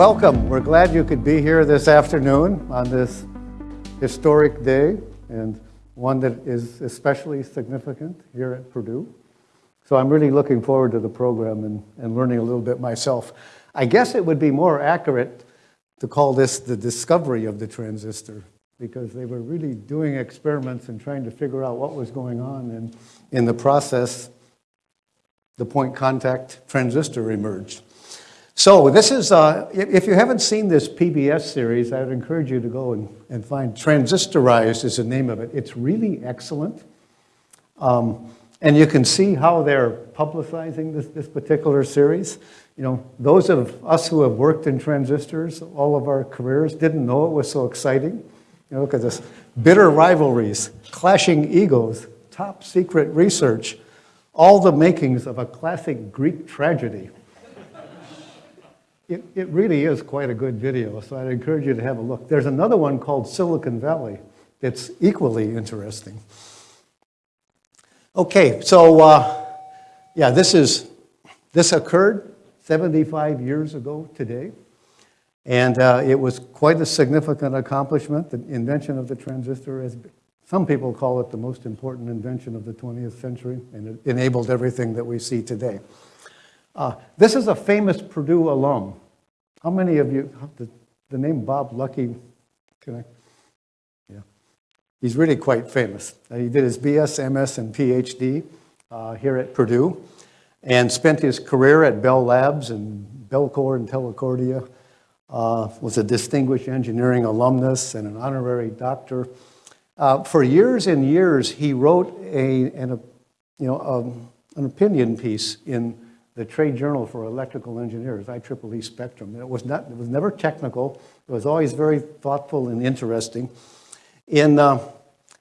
Welcome. We're glad you could be here this afternoon on this historic day and one that is especially significant here at Purdue. So I'm really looking forward to the program and, and learning a little bit myself. I guess it would be more accurate to call this the discovery of the transistor because they were really doing experiments and trying to figure out what was going on. And in the process, the point contact transistor emerged. So this is, uh, if you haven't seen this PBS series, I would encourage you to go and, and find Transistorized is the name of it. It's really excellent. Um, and you can see how they're publicizing this, this particular series. You know, those of us who have worked in transistors all of our careers didn't know it was so exciting. You know, look at this. Bitter rivalries, clashing egos, top secret research, all the makings of a classic Greek tragedy it, it really is quite a good video, so I'd encourage you to have a look. There's another one called Silicon Valley that's equally interesting. Okay, so uh, yeah, this is this occurred 75 years ago today, and uh, it was quite a significant accomplishment. The invention of the transistor, as some people call it, the most important invention of the 20th century, and it enabled everything that we see today. Uh, this is a famous Purdue alum. How many of you, the, the name Bob Lucky, can I? Yeah. He's really quite famous. Uh, he did his BS, MS, and PhD uh, here at Purdue and spent his career at Bell Labs and Bellcore and Telcordia. Uh, was a distinguished engineering alumnus and an honorary doctor. Uh, for years and years, he wrote a, an, a you know, um, an opinion piece in the Trade Journal for Electrical Engineers, IEEE Spectrum. it was, not, it was never technical. It was always very thoughtful and interesting. In uh,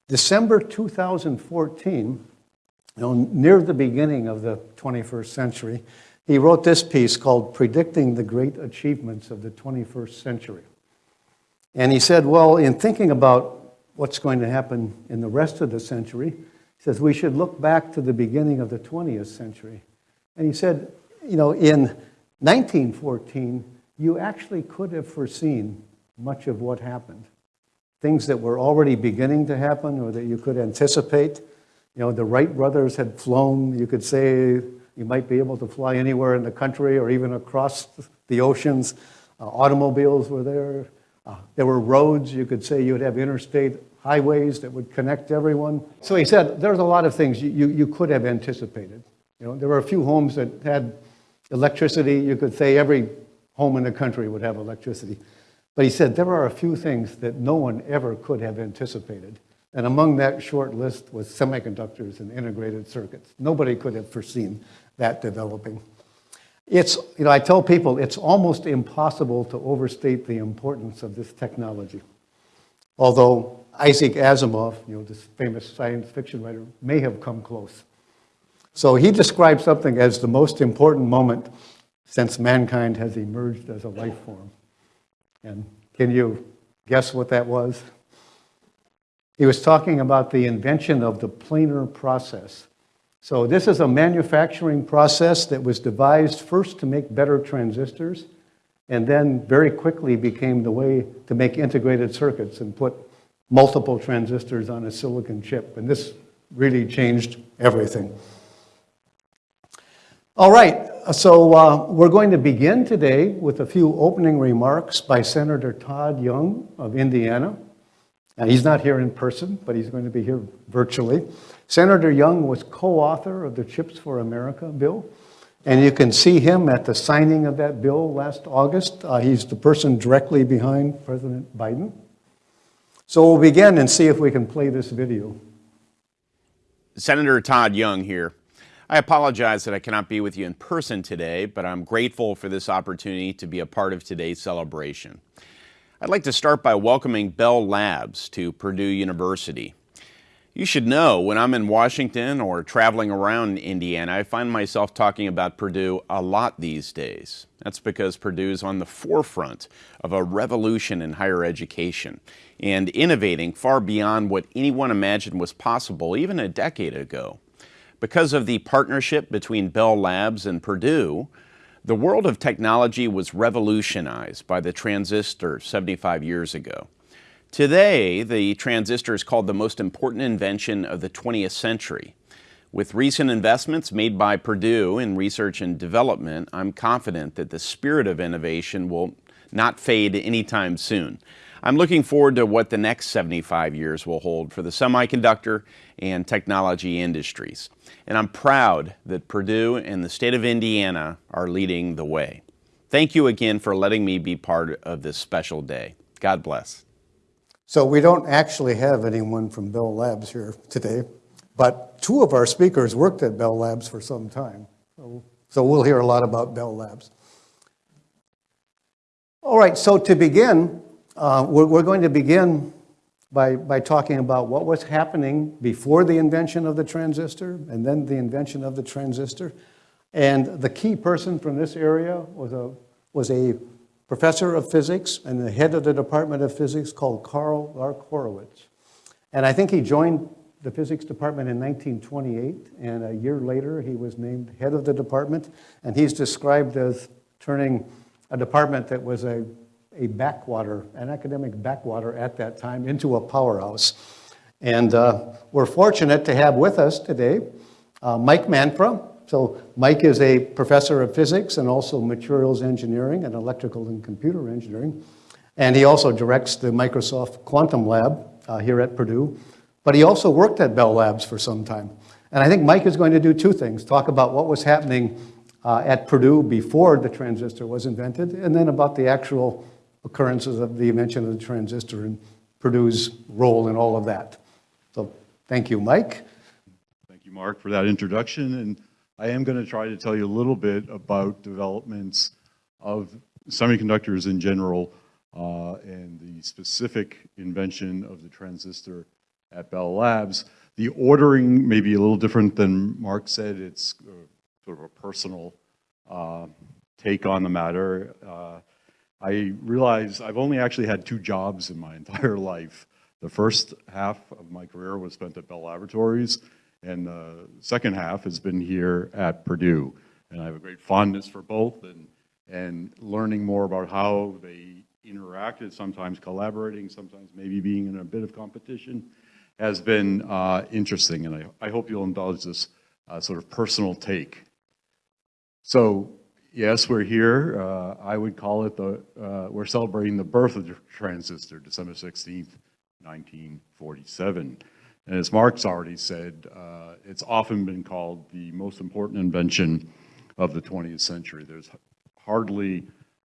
December 2014, you know, near the beginning of the 21st century, he wrote this piece called Predicting the Great Achievements of the 21st Century. And he said, well, in thinking about what's going to happen in the rest of the century, he says we should look back to the beginning of the 20th century and he said, you know, in 1914, you actually could have foreseen much of what happened. Things that were already beginning to happen or that you could anticipate. You know, the Wright brothers had flown, you could say you might be able to fly anywhere in the country or even across the oceans. Uh, automobiles were there. Uh, there were roads, you could say you would have interstate highways that would connect everyone. So he said there's a lot of things you, you, you could have anticipated. You know, there were a few homes that had electricity. You could say every home in the country would have electricity. But he said there are a few things that no one ever could have anticipated. And among that short list was semiconductors and integrated circuits. Nobody could have foreseen that developing. It's, you know, I tell people it's almost impossible to overstate the importance of this technology. Although Isaac Asimov, you know, this famous science fiction writer, may have come close. So he describes something as the most important moment since mankind has emerged as a life form. And can you guess what that was? He was talking about the invention of the planar process. So this is a manufacturing process that was devised first to make better transistors and then very quickly became the way to make integrated circuits and put multiple transistors on a silicon chip. And this really changed everything. All right, so uh, we're going to begin today with a few opening remarks by Senator Todd Young of Indiana. Now, he's not here in person, but he's going to be here virtually. Senator Young was co-author of the CHIPS for America bill, and you can see him at the signing of that bill last August. Uh, he's the person directly behind President Biden. So we'll begin and see if we can play this video. Senator Todd Young here. I apologize that I cannot be with you in person today, but I'm grateful for this opportunity to be a part of today's celebration. I'd like to start by welcoming Bell Labs to Purdue University. You should know when I'm in Washington or traveling around Indiana, I find myself talking about Purdue a lot these days. That's because Purdue is on the forefront of a revolution in higher education and innovating far beyond what anyone imagined was possible even a decade ago. Because of the partnership between Bell Labs and Purdue, The world of technology was revolutionized by the transistor 75 years ago. Today, the transistor is called the most important invention of the 20th century. With recent investments made by Purdue in research and development, I'm confident that the spirit of innovation will not fade anytime soon. I'm looking forward to what the next 75 years will hold for the semiconductor and technology industries. And I'm proud that Purdue and the state of Indiana are leading the way. Thank you again for letting me be part of this special day. God bless. So we don't actually have anyone from Bell Labs here today, but two of our speakers worked at Bell Labs for some time. So, so we'll hear a lot about Bell Labs. All right, so to begin, uh, we're, we're going to begin by, by talking about what was happening before the invention of the transistor and then the invention of the transistor. And the key person from this area was a, was a professor of physics and the head of the Department of Physics called Karl Lark Horovitz. And I think he joined the physics department in 1928, and a year later he was named head of the department, and he's described as turning a department that was a, a backwater, an academic backwater at that time, into a powerhouse. And uh, we're fortunate to have with us today uh, Mike Manfra. So Mike is a professor of physics and also materials engineering and electrical and computer engineering. And he also directs the Microsoft Quantum Lab uh, here at Purdue. But he also worked at Bell Labs for some time. And I think Mike is going to do two things, talk about what was happening uh, at Purdue before the transistor was invented, and then about the actual occurrences of the invention of the transistor and Purdue's role in all of that. So thank you, Mike. Thank you, Mark, for that introduction. And I am going to try to tell you a little bit about developments of semiconductors in general uh, and the specific invention of the transistor at Bell Labs. The ordering may be a little different than Mark said. It's uh, sort of a personal uh, take on the matter. Uh, I realize I've only actually had two jobs in my entire life. The first half of my career was spent at Bell Laboratories, and the second half has been here at Purdue. And I have a great fondness for both and, and learning more about how they interacted, sometimes collaborating, sometimes maybe being in a bit of competition, has been uh, interesting. And I, I hope you'll indulge this uh, sort of personal take. So yes, we're here. Uh, I would call it the, uh, we're celebrating the birth of the transistor, December 16th, 1947. And as Mark's already said, uh, it's often been called the most important invention of the 20th century. There's hardly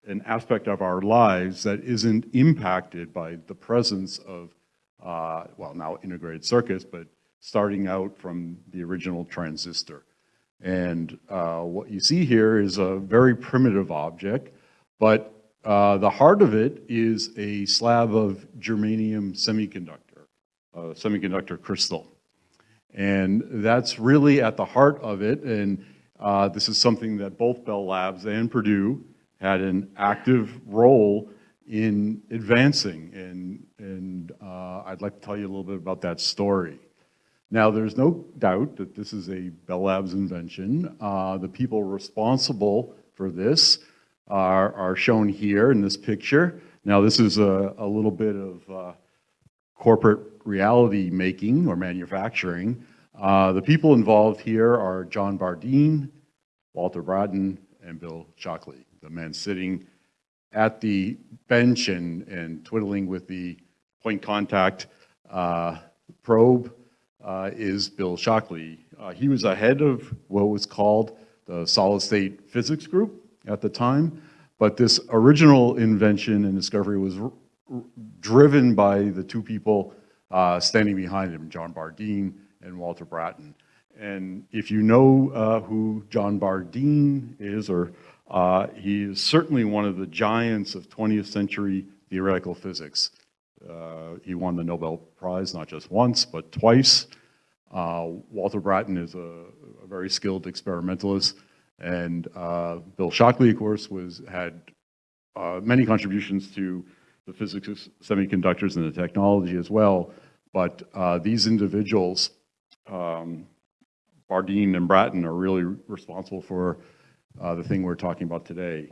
an aspect of our lives that isn't impacted by the presence of, uh, well, now integrated circuits, but starting out from the original transistor. And uh, what you see here is a very primitive object, but uh, the heart of it is a slab of germanium semiconductor, a semiconductor crystal. And that's really at the heart of it, and uh, this is something that both Bell Labs and Purdue had an active role in advancing, and, and uh, I'd like to tell you a little bit about that story. Now, there's no doubt that this is a Bell Labs invention. Uh, the people responsible for this are, are, shown here in this picture. Now, this is a, a little bit of uh, corporate reality making or manufacturing. Uh, the people involved here are John Bardeen, Walter Brattain, and Bill Shockley, the men sitting at the bench and, and twiddling with the point contact uh, probe uh, is Bill Shockley. Uh, he was ahead of what was called the solid state physics group at the time, but this original invention and discovery was driven by the two people uh, standing behind him, John Bardeen and Walter Brattain. And if you know uh, who John Bardeen is, or uh, he is certainly one of the giants of 20th century theoretical physics. Uh, he won the Nobel Prize not just once, but twice. Uh, Walter Brattain is a, a, very skilled experimentalist, and uh, Bill Shockley, of course, was had many contributions to the physics of semiconductors and the technology as well. But uh, these individuals, um, Bardeen and Brattain, are really responsible for uh, the thing we're talking about today.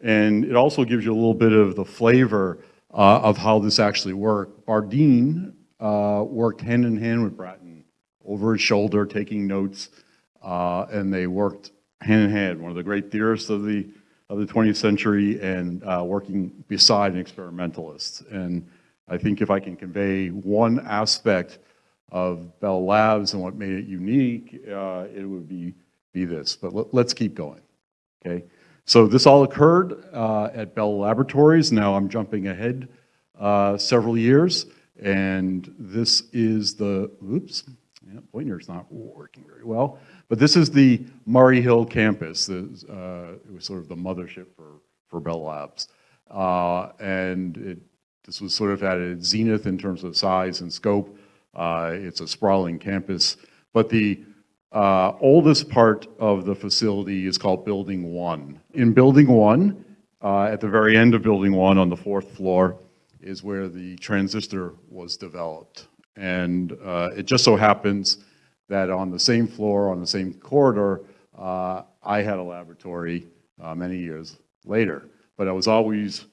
And it also gives you a little bit of the flavor uh, of how this actually worked. Bardeen uh, worked hand in hand with Brattain over his shoulder, taking notes, uh, and they worked hand in hand. One of the great theorists of the of the 20th century, and uh, working beside an experimentalist. And I think if I can convey one aspect of Bell Labs and what made it unique, uh, it would be be this. But let, let's keep going. Okay. So this all occurred uh, at Bell Laboratories. Now I'm jumping ahead uh, several years, and this is the, oops, yeah, pointer's not working very well, but this is the Murray Hill campus. Uh, it was sort of the mothership for, for Bell Labs. Uh, and it, this was sort of at its zenith in terms of size and scope. Uh, it's a sprawling campus, but the uh, oldest part of the facility is called Building 1. In Building 1, uh, at the very end of Building 1 on the fourth floor, is where the transistor was developed. And uh, it just so happens that on the same floor, on the same corridor, uh, I had a laboratory uh, many years later. But I was always,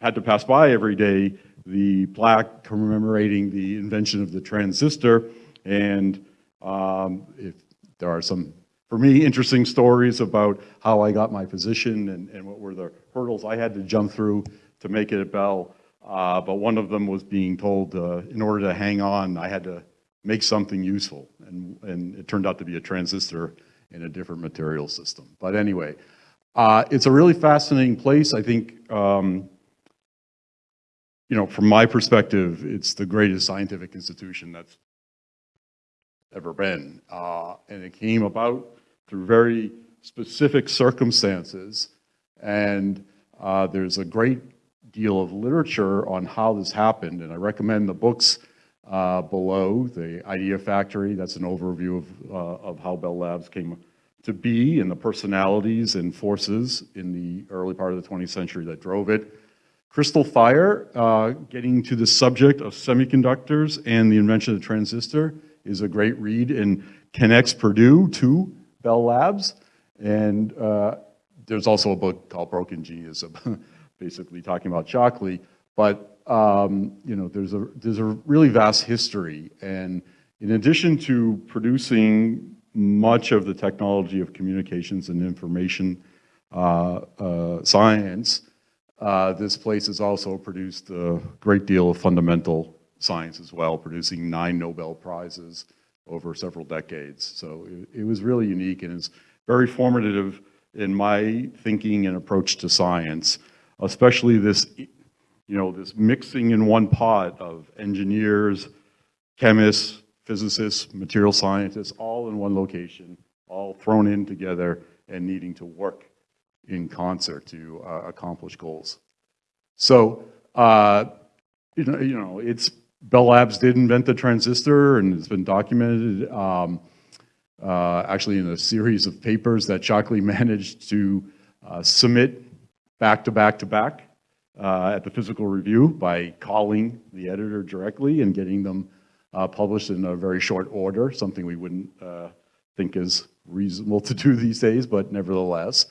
had to pass by every day the plaque commemorating the invention of the transistor. And um, if there are some, for me, interesting stories about how I got my position and, and what were the hurdles I had to jump through to make it at Bell. Uh, but one of them was being told uh, in order to hang on, I had to make something useful. And, and it turned out to be a transistor in a different material system. But anyway, uh, it's a really fascinating place. I think, um, you know, from my perspective, it's the greatest scientific institution that's ever been. Uh, and it came about through very specific circumstances. And uh, there's a great deal of literature on how this happened. And I recommend the books uh, below, the Idea Factory, that's an overview of, uh, of how Bell Labs came to be and the personalities and forces in the early part of the 20th century that drove it. Crystal Fire, uh, getting to the subject of semiconductors and the invention of the transistor is a great read and connects Purdue to Bell Labs. And uh, there's also a book called Broken Genius, basically talking about Shockley. But um, you know, there's a there's a really vast history, and in addition to producing much of the technology of communications and information uh, uh, science, uh, this place has also produced a great deal of fundamental science as well, producing nine Nobel Prizes over several decades. So it, it was really unique and it's very formative in my thinking and approach to science, especially this, you know, this mixing in one pot of engineers, chemists, physicists, material scientists, all in one location, all thrown in together and needing to work in concert to uh, accomplish goals. So, uh, you know, you know, it's Bell Labs did invent the transistor, and it's been documented um, uh, actually in a series of papers that Shockley managed to uh, submit back to back to back uh, at the physical review by calling the editor directly and getting them uh, published in a very short order, something we wouldn't uh, think is reasonable to do these days, but nevertheless,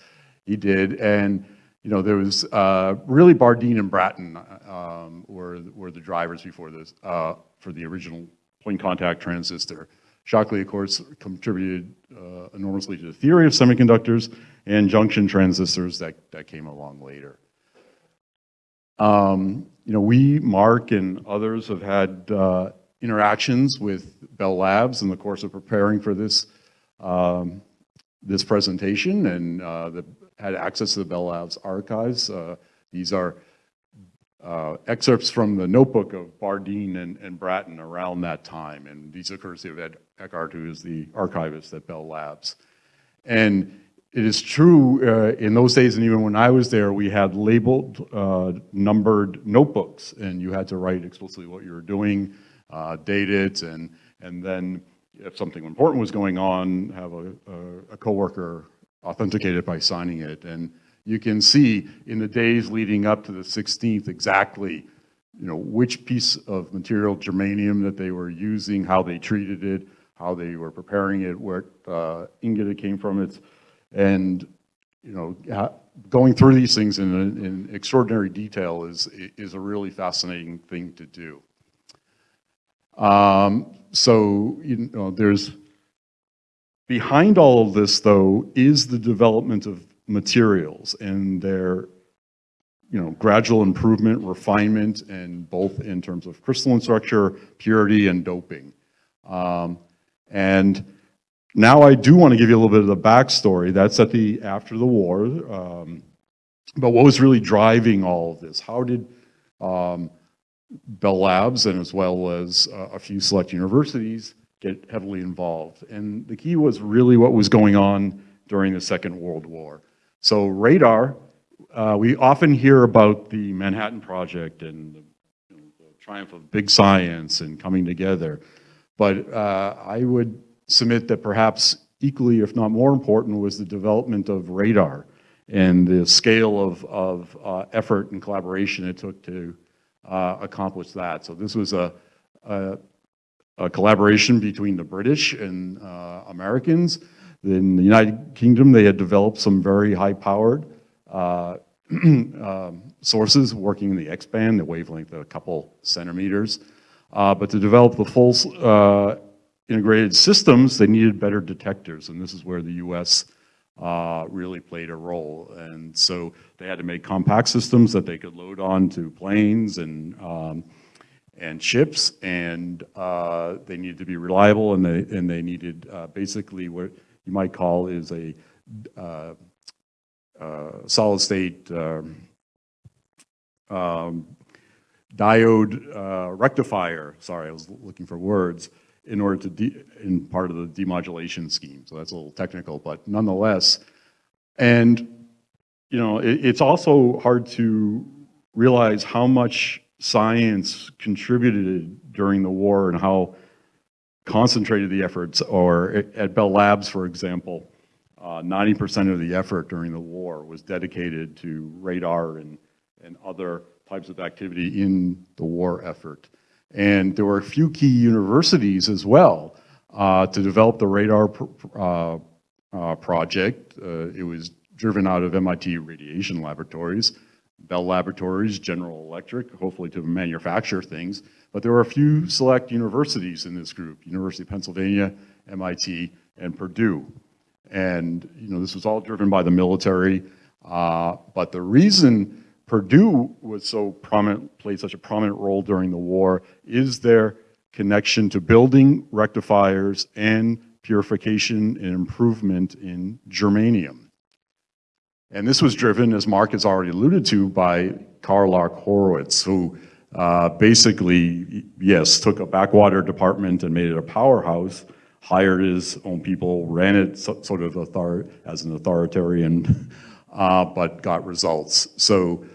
he did. And you know, there was uh, really Bardeen and Brattain um, were, were the drivers before this, uh, for the original point contact transistor. Shockley, of course, contributed uh, enormously to the theory of semiconductors and junction transistors that, that came along later. Um, you know, we, Mark, and others have had uh, interactions with Bell Labs in the course of preparing for this, um, this presentation, and uh, the had access to the Bell Labs archives. Uh, these are uh, excerpts from the notebook of Bardeen and, and, Brattain around that time. And these are courtesy of Ed Eckert, who is the archivist at Bell Labs. And it is true, uh, in those days, and even when I was there, we had labeled, uh, numbered notebooks, and you had to write explicitly what you were doing, uh, date it, and, and then if something important was going on, have a, a, a coworker authenticate it by signing it. And you can see in the days leading up to the 16th exactly you know, which piece of material, germanium, that they were using, how they treated it, how they were preparing it, where uh, ingot it came from. It's, and you know, going through these things in, in extraordinary detail is, is a really fascinating thing to do. Um, so, you know, there's, behind all of this, though, is the development of materials and their, you know, gradual improvement, refinement, and both in terms of crystalline structure, purity, and doping. Um, and now I do want to give you a little bit of the backstory. That's at the after the war. Um, but what was really driving all of this? How did um, Bell Labs and as well as uh, a few select universities get heavily involved? And the key was really what was going on during the Second World War. So radar, uh, we often hear about the Manhattan Project and the, you know, the triumph of big science and coming together. But uh, I would submit that perhaps equally, if not more important, was the development of radar and the scale of, of uh, effort and collaboration it took to uh, accomplish that. So this was a, a, a collaboration between the British and uh, Americans. In the United Kingdom, they had developed some very high-powered uh, um, sources working in the X-band, the wavelength of a couple centimeters. Uh, but to develop the full uh, integrated systems, they needed better detectors, and this is where the U.S. Uh, really played a role. And so they had to make compact systems that they could load onto planes and um, and ships, and uh, they needed to be reliable, and they and they needed uh, basically what you might call is a uh, uh, solid state um, um, diode uh, rectifier. Sorry, I was looking for words in order to, in part of the demodulation scheme. So that's a little technical, but nonetheless. And, you know, it, it's also hard to realize how much science contributed during the war and how concentrated the efforts, or at- Bell Labs, for example, 90% of the effort during the war was dedicated to radar and, and other types of activity in the war effort. And there were a few key universities as well uh, to develop the radar pr uh, uh, project. Uh, it was driven out of MIT Radiation Laboratories, Bell Laboratories, General Electric, hopefully to manufacture things. But there were a few select universities in this group, University of Pennsylvania, MIT, and Purdue. And you know, this was all driven by the military. Uh, but the reason Purdue was so prominent, played such a prominent role during the war is their connection to building rectifiers and purification and improvement in germanium. And this was driven, as Mark has already alluded to, by Karl Lark Horovitz, who uh, basically, yes, took a backwater department and made it a powerhouse, hired his own people, ran it so, sort of author as an authoritarian, uh, but got results. So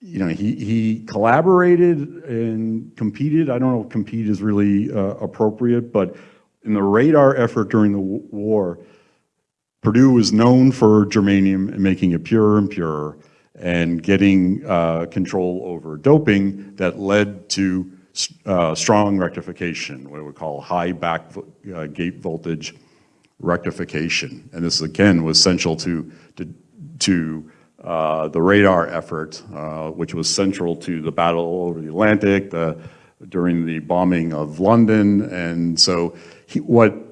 you know, he, he collaborated and competed. I don't know if compete is really uh, appropriate, but in the radar effort during the war, Purdue was known for germanium and making it purer and purer and getting uh, control over doping that led to uh, strong rectification, what we call high back uh, gate voltage rectification. And this again was central to, to, to uh, the radar effort, uh, which was central to the battle over the Atlantic the, during the bombing of London. And so he, what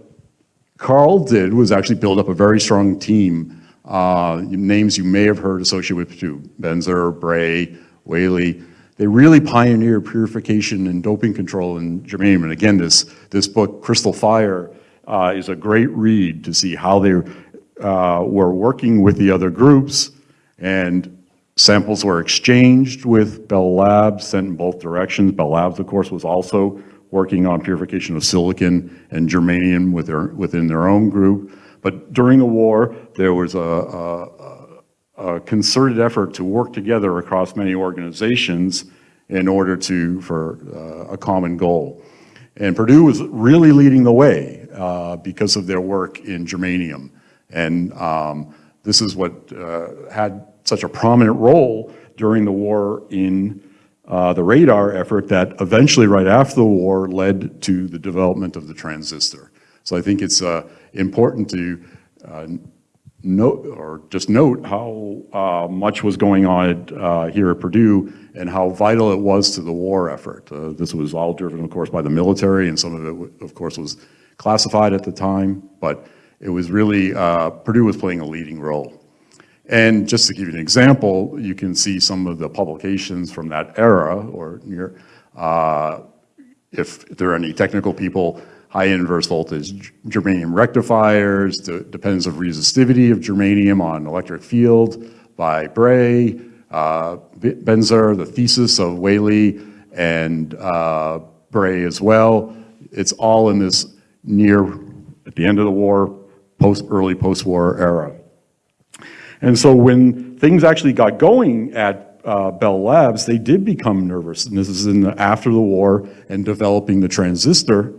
Karl did was actually build up a very strong team, uh, names you may have heard associated with too, Benzer, Bray, Whaley. They really pioneered purification and doping control in germanium. And again, this, this book, Crystal Fire, uh, is a great read to see how they uh, were working with the other groups and samples were exchanged with Bell Labs, sent in both directions. Bell Labs, of course, was also working on purification of silicon and germanium with their, within their own group. But during the war, there was a, a, a concerted effort to work together across many organizations in order to, for uh, a common goal. And Purdue was really leading the way uh, because of their work in germanium. And um, this is what uh, had such a prominent role during the war in uh, the radar effort that eventually, right after the war, led to the development of the transistor. So I think it's uh, important to uh, note, or just note how uh, much was going on uh, here at Purdue and how vital it was to the war effort. This was all driven, of course, by the military, and some of it, of course, was classified at the time, but it was really, Purdue was playing a leading role. And just to give you an example, you can see some of the publications from that era, or near, uh, if there are any technical people, high inverse voltage germanium rectifiers, the dependence of resistivity of germanium on electric field by Bray, uh, Benzer, the thesis of Whaley and uh, Bray as well. It's all in this near, at the end of the war, post, early post-war era. And so when things actually got going at uh, Bell Labs, they did become nervous. And this is in the, after the war and developing the transistor.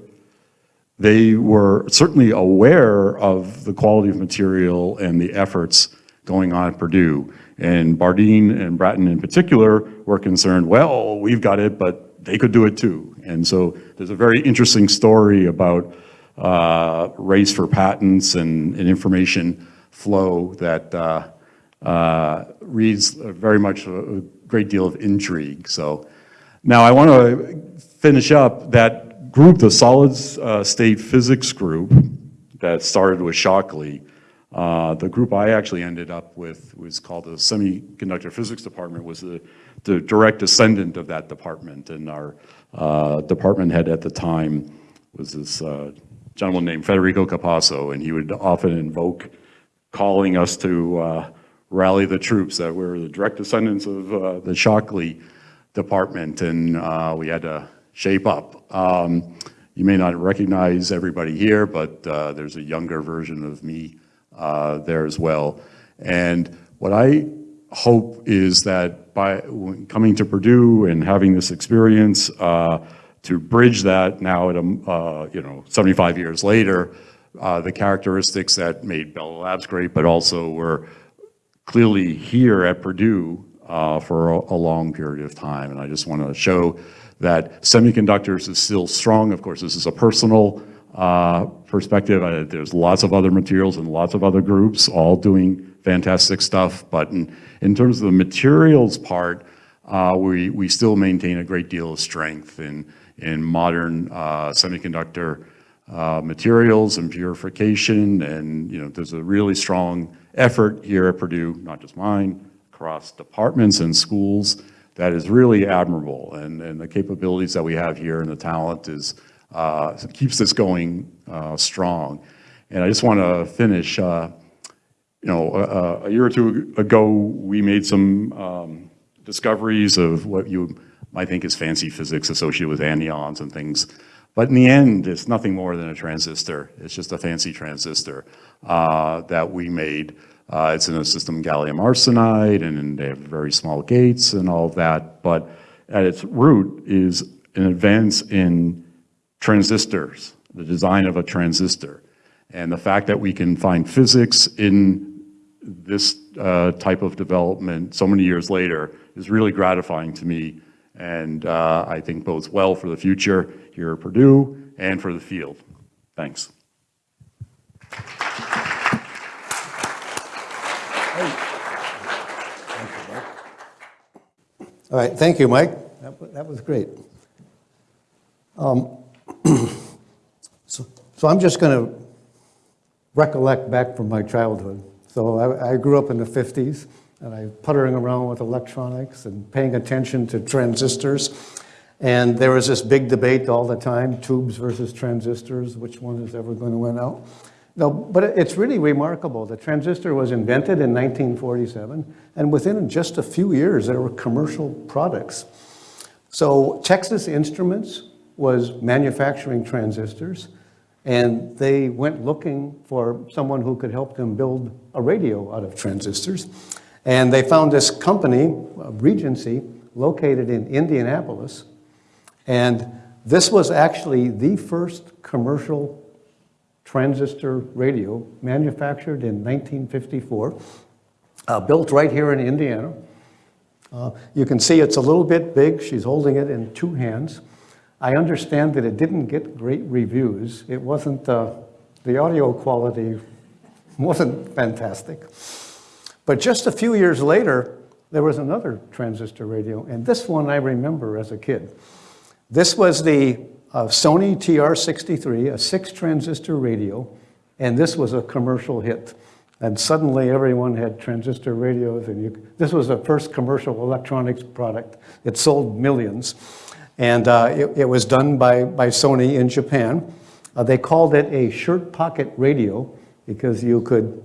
They were certainly aware of the quality of material and the efforts going on at Purdue. And Bardeen and Brattain in particular were concerned, well, we've got it, but they could do it too. And so there's a very interesting story about uh, race for patents and, and information flow that uh, uh, reads very much a, a great deal of intrigue. So now I want to finish up that group, the solid uh, state physics group that started with Shockley. Uh, the group I actually ended up with was called the Semiconductor Physics Department, was the, the direct descendant of that department. And our uh, department head at the time was this uh, gentleman named Federico Capasso, and he would often invoke calling us to uh, rally the troops that we're the direct descendants of uh, the Shockley department, and uh, we had to shape up. Um, you may not recognize everybody here, but uh, there's a younger version of me uh, there as well. And what I hope is that by coming to Purdue and having this experience, uh, to bridge that now at a, uh, you know, 75 years later, uh, the characteristics that made Bell Labs great, but also were clearly here at Purdue uh, for a, a long period of time. And I just want to show that semiconductors is still strong. Of course, this is a personal uh, perspective. Uh, there's lots of other materials and lots of other groups all doing fantastic stuff. But in, in terms of the materials part, uh, we, we still maintain a great deal of strength in, in modern uh, semiconductor uh, materials and purification. And, you know, there's a really strong effort here at Purdue, not just mine, across departments and schools that is really admirable. And, and the capabilities that we have here and the talent is, uh, keeps this going uh, strong. And I just want to finish, uh, you know, a, a, year or two ago, we made some um, discoveries of what you might think is fancy physics associated with anyons and things. But in the end, it's nothing more than a transistor. It's just a fancy transistor uh, that we made. Uh, it's in a system gallium arsenide, and they have very small gates and all of that. But at its root is an advance in transistors, the design of a transistor. And the fact that we can find physics in this uh, type of development so many years later is really gratifying to me and uh, I think bodes well for the future here at Purdue and for the field. Thanks. All right, thank you, Mike. That, that was great. Um, So so I'm just going to recollect back from my childhood. So I, I grew up in the 50s, and I puttering around with electronics and paying attention to transistors. And there was this big debate all the time, tubes versus transistors, which one is ever going to win out? No, but it's really remarkable. The transistor was invented in 1947, and within just a few years, there were commercial products. So Texas Instruments was manufacturing transistors, and they went looking for someone who could help them build a radio out of transistors. And they found this company, uh, Regency, located in Indianapolis. And this was actually the first commercial transistor radio manufactured in 1954, uh, built right here in Indiana. Uh, You can see it's a little bit big. She's holding it in two hands. I understand that it didn't get great reviews. It wasn't, uh, the audio quality wasn't fantastic. But just a few years later, there was another transistor radio, and this one I remember as a kid. This was the uh, Sony TR63, a six transistor radio, and this was a commercial hit. And suddenly everyone had transistor radios, and you, this was the first commercial electronics product. It sold millions. And uh, it, it, was done by, by Sony in Japan. Uh, they called it a shirt pocket radio because you could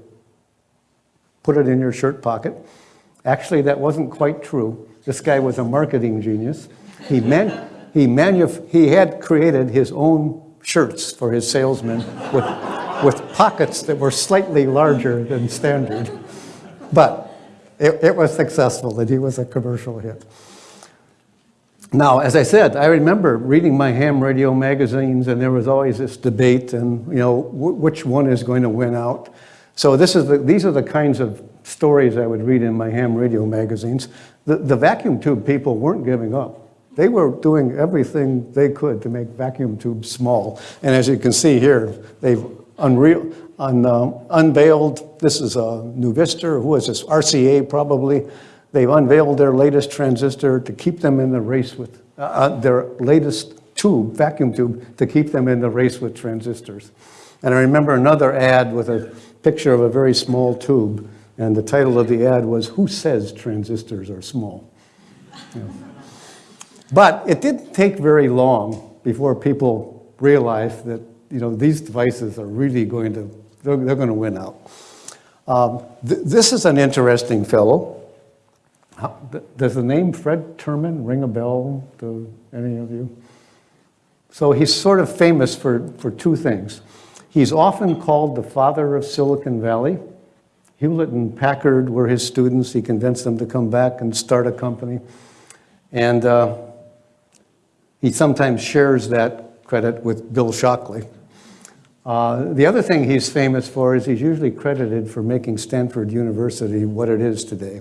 put it in your shirt pocket. Actually, that wasn't quite true. This guy was a marketing genius. He, man, he, manuf- he had created his own shirts for his salesmen with, with pockets that were slightly larger than standard. But it, it was successful and he was a commercial hit. Now, as I said, I remember reading my ham radio magazines and there was always this debate and, you know, which one is going to win out. So this is the, these are the kinds of stories I would read in my ham radio magazines. The, the vacuum tube people weren't giving up. They were doing everything they could to make vacuum tubes small. And as you can see here, they've unreal, un, uh, unveiled, this is a new Nuvistor, who is this, RCA probably. They've unveiled their latest transistor to keep them in the race with, uh, uh, their latest tube, vacuum tube, to keep them in the race with transistors. And I remember another ad with a picture of a very small tube, and the title of the ad was, Who Says Transistors Are Small? Yeah. But it didn't take very long before people realized that you know, these devices are really going to, they're, they're going to win out. Um, th this is an interesting fellow. How, does the name Fred Terman ring a bell to any of you? So he's sort of famous for, for two things. He's often called the father of Silicon Valley. Hewlett and Packard were his students. He convinced them to come back and start a company. And uh, he sometimes shares that credit with Bill Shockley. Uh, the other thing he's famous for is he's usually credited for making Stanford University what it is today.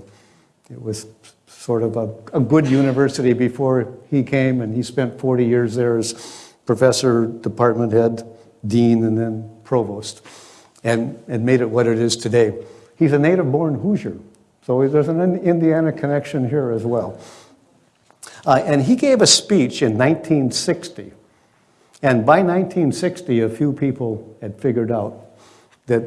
It was sort of a, a good university before he came, and he spent 40 years there as professor, department head, dean, and then provost, and, and made it what it is today. He's a native-born Hoosier, so there's an Indiana connection here as well. Uh, and he gave a speech in 1960 and by 1960, a few people had figured out that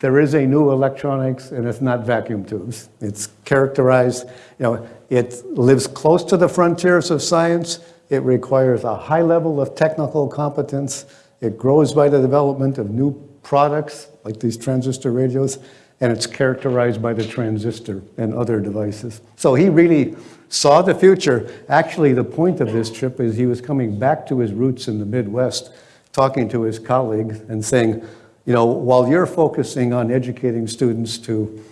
there is a new electronics and it's not vacuum tubes. It's characterized, you know, it lives close to the frontiers of science. It requires a high level of technical competence. It grows by the development of new products like these transistor radios and it's characterized by the transistor and other devices. So he really saw the future. Actually, the point of this trip is he was coming back to his roots in the Midwest, talking to his colleagues and saying, you know, while you're focusing on educating students to,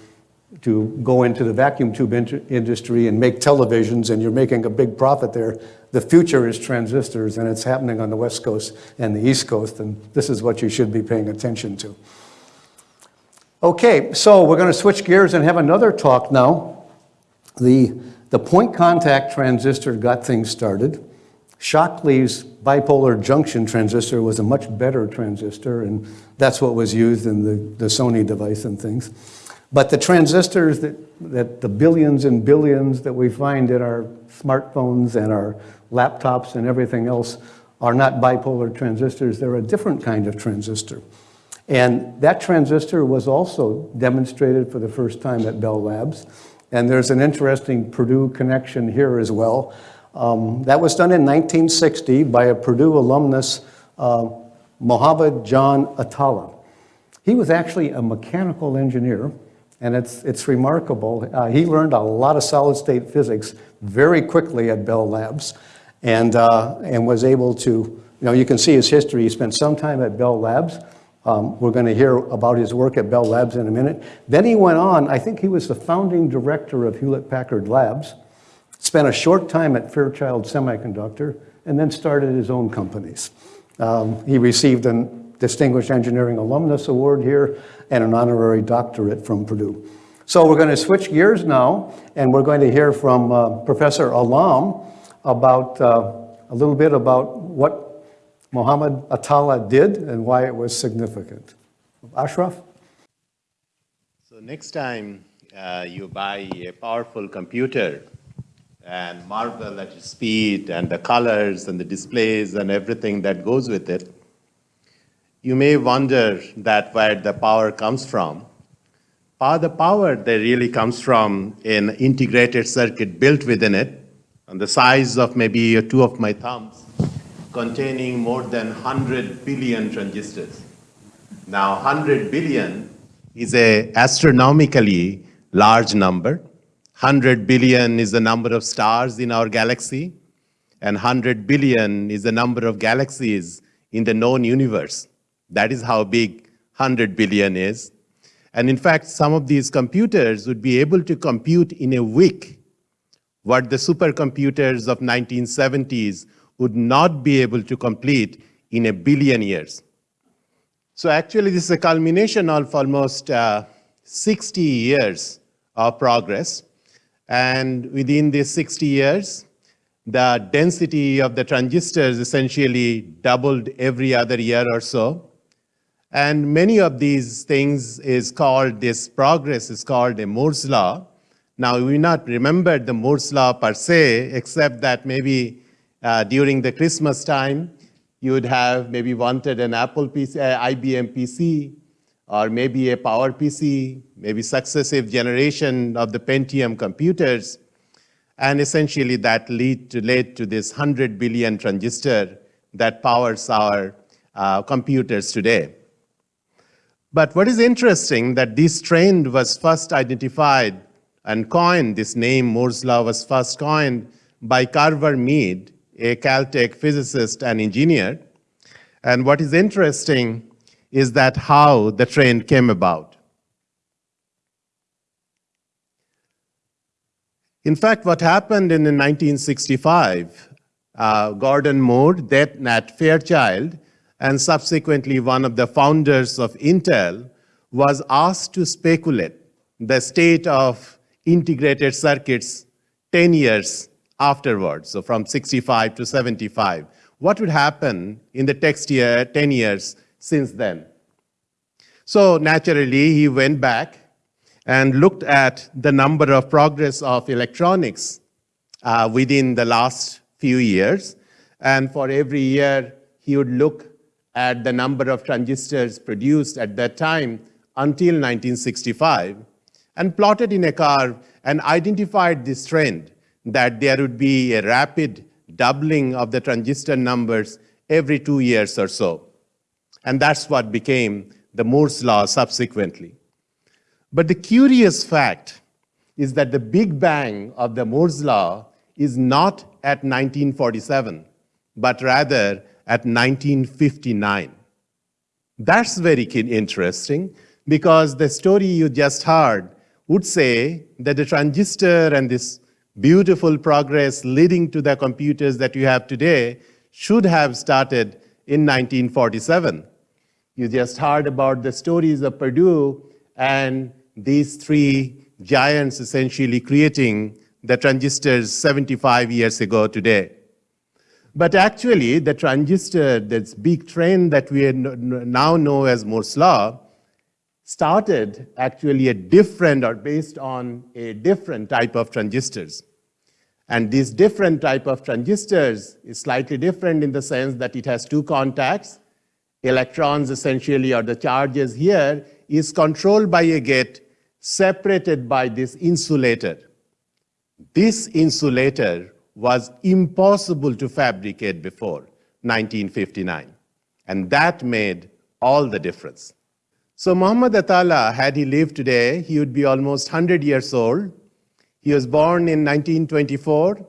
to go into the vacuum tube industry and make televisions and you're making a big profit there, the future is transistors and it's happening on the West Coast and the East Coast and this is what you should be paying attention to. Okay, so we're going to switch gears and have another talk now. The, the point contact transistor got things started. Shockley's bipolar junction transistor was a much better transistor, and that's what was used in the, the Sony device and things. But the transistors that, that the billions and billions that we find in our smartphones and our laptops and everything else are not bipolar transistors. They're a different kind of transistor. And that transistor was also demonstrated for the first time at Bell Labs. And there's an interesting Purdue connection here as well. Um, that was done in 1960 by a Purdue alumnus, uh, Mohammad John Atalla. He was actually a mechanical engineer, and it's, it's remarkable. Uh, he learned a lot of solid-state physics very quickly at Bell Labs, and, uh, and was able to, you know, you can see his history. He spent some time at Bell Labs, um, we're going to hear about his work at Bell Labs in a minute. Then he went on, I think he was the founding director of Hewlett-Packard Labs, spent a short time at Fairchild Semiconductor, and then started his own companies. Um, he received a Distinguished Engineering Alumnus Award here and an honorary doctorate from Purdue. So we're going to switch gears now, and we're going to hear from uh, Professor Alam about uh, a little bit about what Muhammad Atalla did and why it was significant. Ashraf? So next time uh, you buy a powerful computer and marvel at its speed and the colors and the displays and everything that goes with it, you may wonder that where the power comes from. The power that really comes from an integrated circuit built within it, the size of maybe two of my thumbs, containing more than 100 billion transistors. Now, 100 billion is a astronomically large number. 100 billion is the number of stars in our galaxy, and 100 billion is the number of galaxies in the known universe. That is how big 100 billion is. And in fact, some of these computers would be able to compute in a week what the supercomputers of 1970s would not be able to complete in a billion years. So actually, this is a culmination of almost uh, 60 years of progress. And within these 60 years, the density of the transistors essentially doubled every other year or so. And many of these things is called, this progress is called a Moore's law. Now, we not remember the Moore's law per se, except that maybe uh, during the Christmas time, you would have maybe wanted an Apple PC, uh, IBM PC, or maybe a Power PC, maybe successive generation of the Pentium computers. And essentially that lead to, led to this 100 billion transistor that powers our uh, computers today. But what is interesting that this trend was first identified and coined, this name Moore's law was first coined by Carver Mead, a Caltech physicist and engineer. And what is interesting is that how the trend came about. In fact, what happened in 1965, uh, Gordon Moore, then at Fairchild, and subsequently one of the founders of Intel, was asked to speculate the state of integrated circuits 10 years afterwards, so from 65 to 75. What would happen in the next year, 10 years since then? So naturally, he went back and looked at the number of progress of electronics uh, within the last few years. And for every year, he would look at the number of transistors produced at that time until 1965 and plotted in a curve and identified this trend that there would be a rapid doubling of the transistor numbers every two years or so. And that's what became the Moore's law subsequently. But the curious fact is that the big bang of the Moore's law is not at 1947, but rather at 1959. That's very interesting because the story you just heard would say that the transistor and this beautiful progress leading to the computers that you have today should have started in 1947. You just heard about the stories of Purdue and these three giants essentially creating the transistors 75 years ago today. But actually, the transistor, this big trend that we now know as Moore's law, started actually a different or based on a different type of transistors. And this different type of transistors is slightly different in the sense that it has two contacts. Electrons essentially, or the charges here, is controlled by a gate separated by this insulator. This insulator was impossible to fabricate before 1959. And that made all the difference. So Muhammad Atalla, had he lived today, he would be almost 100 years old. He was born in 1924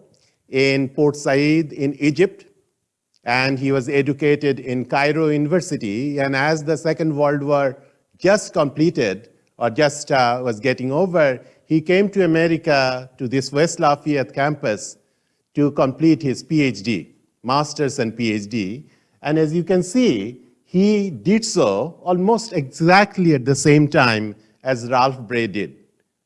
in Port Said in Egypt, and he was educated in Cairo University. And as the Second World War just completed, or just uh, was getting over, he came to America, to this West Lafayette campus, to complete his PhD, master's and PhD. And as you can see, he did so almost exactly at the same time as Ralph Bray did.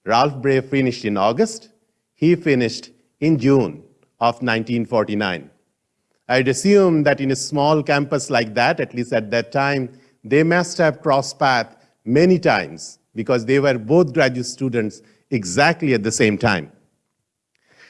Ralph Bray finished in August. He finished in June of 1949. I'd assume that in a small campus like that, at least at that time, they must have crossed paths many times because they were both graduate students exactly at the same time.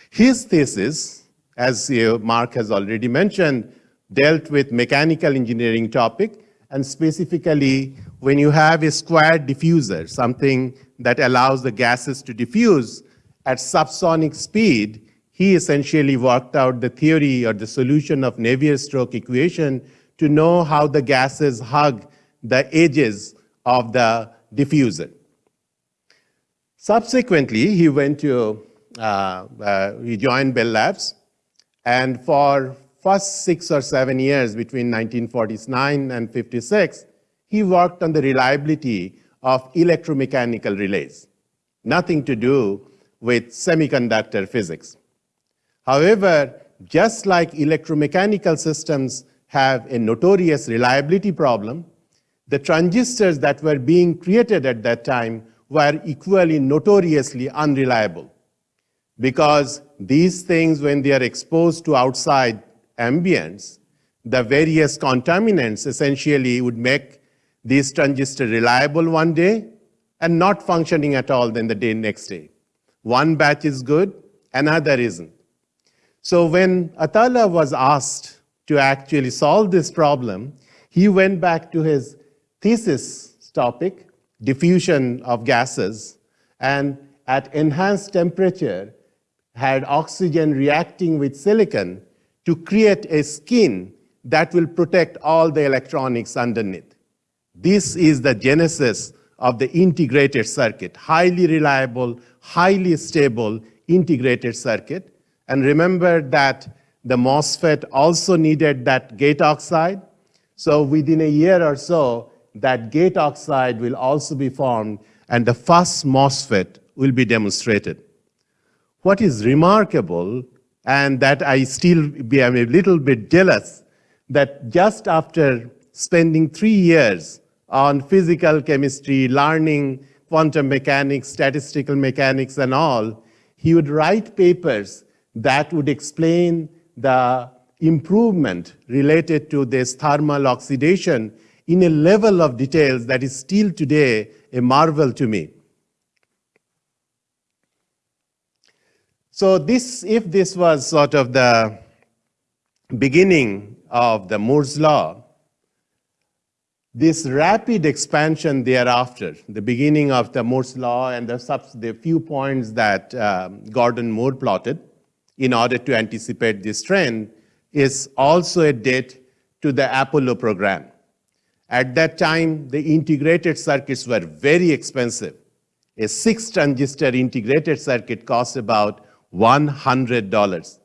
His thesis, as uh, Mark has already mentioned, dealt with mechanical engineering topic, and specifically when you have a square diffuser, something that allows the gases to diffuse at subsonic speed, he essentially worked out the theory or the solution of Navier-Stokes equation to know how the gases hug the edges of the diffuser. Subsequently, he went to, uh, uh, he joined Bell Labs, and for first six or seven years between 1949 and 56, he worked on the reliability of electromechanical relays, nothing to do with semiconductor physics. However, just like electromechanical systems have a notorious reliability problem, the transistors that were being created at that time were equally notoriously unreliable because these things, when they are exposed to outside ambience, the various contaminants essentially would make these transistors reliable one day and not functioning at all then the day next day. One batch is good, another isn't. So when Atalla was asked to actually solve this problem, he went back to his thesis topic, diffusion of gases, and at enhanced temperature, had oxygen reacting with silicon to create a skin that will protect all the electronics underneath. This is the genesis of the integrated circuit, highly reliable, highly stable integrated circuit. And remember that the MOSFET also needed that gate oxide. So within a year or so, that gate oxide will also be formed and the first MOSFET will be demonstrated. What is remarkable, and that I still I'm a little bit jealous, that just after spending three years on physical chemistry, learning quantum mechanics, statistical mechanics, and all, he would write papers that would explain the improvement related to this thermal oxidation in a level of details that is still today a marvel to me. So this, if this was sort of the beginning of the Moore's law, this rapid expansion thereafter, the beginning of the Moore's law and the, the few points that um, Gordon Moore plotted in order to anticipate this trend is also a date to the Apollo program. At that time, the integrated circuits were very expensive. A six transistor integrated circuit cost about $100.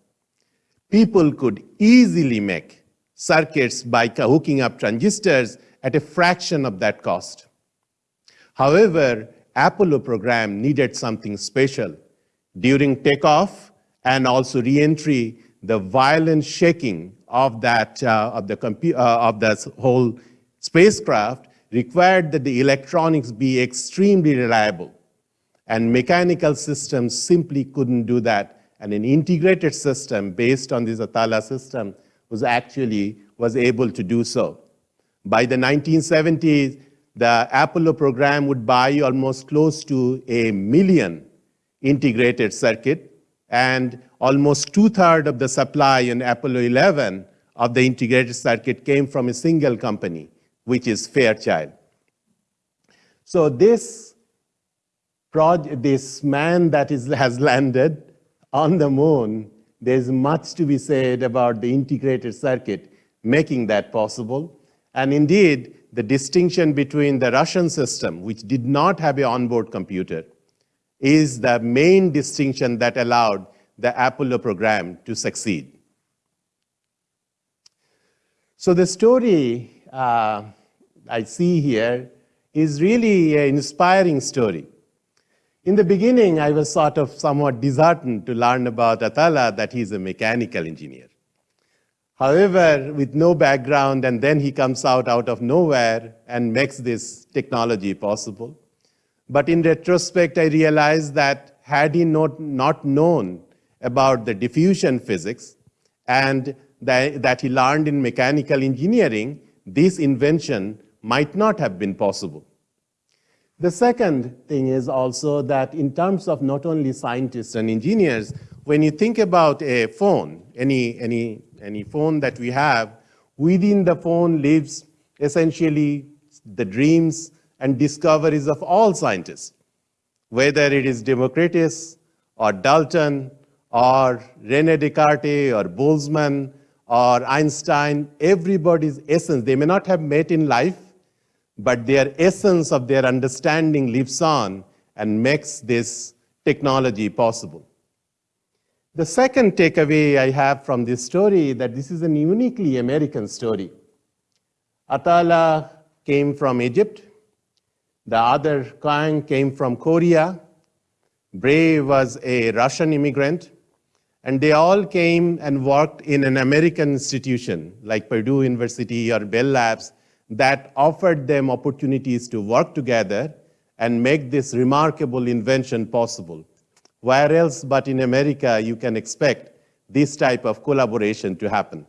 People could easily make circuits by hooking up transistors at a fraction of that cost. However, Apollo program needed something special. During takeoff and also reentry, the violent shaking of that uh, of the uh, of the whole spacecraft required that the electronics be extremely reliable. And mechanical systems simply couldn't do that. And an integrated system based on this Atalla system was actually was able to do so. By the 1970s, the Apollo program would buy almost close to a million integrated circuit, and almost two-thirds of the supply in Apollo 11 of the integrated circuit came from a single company, which is Fairchild. So this this man that is, has landed on the moon, there's much to be said about the integrated circuit making that possible. And indeed, the distinction between the Russian system, which did not have an onboard computer, is the main distinction that allowed the Apollo program to succeed. So the story uh, I see here is really an inspiring story. In the beginning, I was sort of somewhat disheartened to learn about Atalla that he's a mechanical engineer. However, with no background, and then he comes out out of nowhere and makes this technology possible. But in retrospect, I realized that had he not, not known about the diffusion physics and that, that he learned in mechanical engineering, this invention might not have been possible. The second thing is also that in terms of not only scientists and engineers, when you think about a phone, any, any, any phone that we have, within the phone lives essentially the dreams and discoveries of all scientists, whether it is Democritus or Dalton or Rene Descartes or Boltzmann or Einstein, everybody's essence, they may not have met in life, but their essence of their understanding lives on and makes this technology possible. The second takeaway I have from this story that this is a uniquely American story. Atalla came from Egypt. The other Kahng came from Korea. Bray was a Russian immigrant. And they all came and worked in an American institution like Purdue University or Bell Labs that offered them opportunities to work together and make this remarkable invention possible. Where else but in America you can expect this type of collaboration to happen?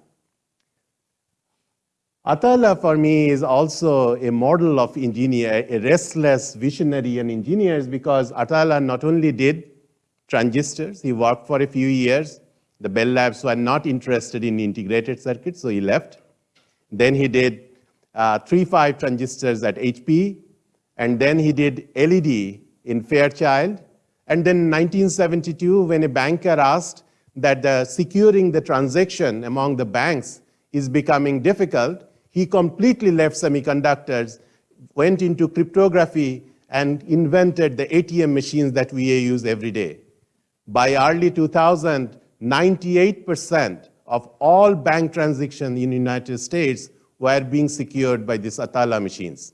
Atalla for me is also a model of engineer, a restless visionary and engineers because Atalla not only did transistors, he worked for a few years. The Bell Labs were not interested in integrated circuits, so he left. Then he did uh, 3-5 transistors at HP, and then he did LED in Fairchild. And then 1972, when a banker asked that the securing the transaction among the banks is becoming difficult, he completely left semiconductors, went into cryptography, and invented the ATM machines that we use every day. By early 2000, 98% of all bank transactions in the United States were being secured by these Atalla machines,